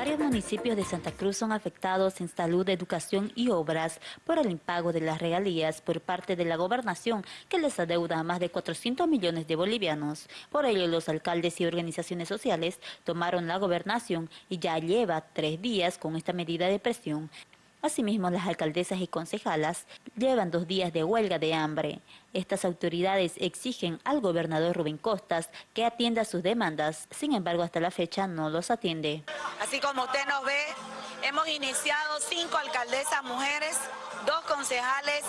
Varios municipios de Santa Cruz son afectados en salud, educación y obras por el impago de las regalías por parte de la gobernación que les adeuda a más de 400 millones de bolivianos. Por ello, los alcaldes y organizaciones sociales tomaron la gobernación y ya lleva tres días con esta medida de presión. Asimismo, las alcaldesas y concejalas llevan dos días de huelga de hambre. Estas autoridades exigen al gobernador Rubén Costas que atienda sus demandas, sin embargo, hasta la fecha no los atiende. Así como usted nos ve, hemos iniciado cinco alcaldesas mujeres, dos concejales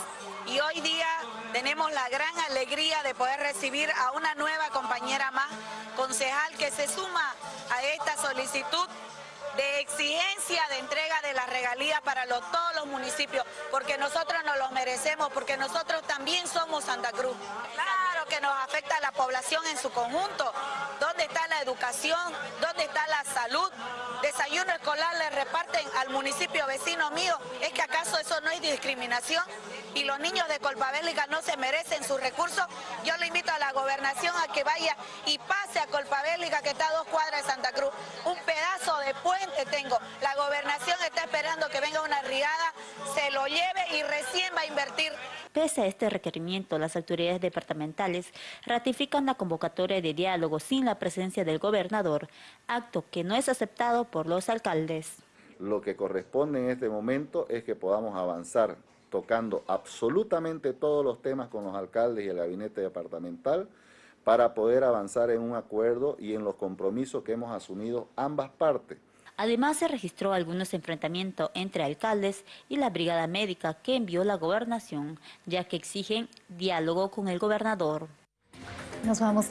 y hoy día tenemos la gran alegría de poder recibir a una nueva compañera más, concejal que se suma a esta solicitud de exigencia de entrega de las regalías para todos los municipios, porque nosotros nos los merecemos, porque nosotros también somos Santa Cruz. Claro que nos afecta a la población en su conjunto. ¿Dónde está la educación? ¿Dónde está la salud? Desayuno escolar le reparten al municipio vecino mío. ¿Es que acaso eso no es discriminación? Y los niños de Colpabélica no se merecen sus recursos. Yo le invito a la gobernación a que vaya y pase a Colpabélica, que está a dos cuadras de Santa Cruz. Gobernación está esperando que venga una riada, se lo lleve y recién va a invertir. Pese a este requerimiento, las autoridades departamentales ratifican la convocatoria de diálogo sin la presencia del gobernador, acto que no es aceptado por los alcaldes. Lo que corresponde en este momento es que podamos avanzar tocando absolutamente todos los temas con los alcaldes y el gabinete departamental, para poder avanzar en un acuerdo y en los compromisos que hemos asumido ambas partes. Además, se registró algunos enfrentamientos entre alcaldes y la brigada médica que envió la gobernación, ya que exigen diálogo con el gobernador. Nos vamos.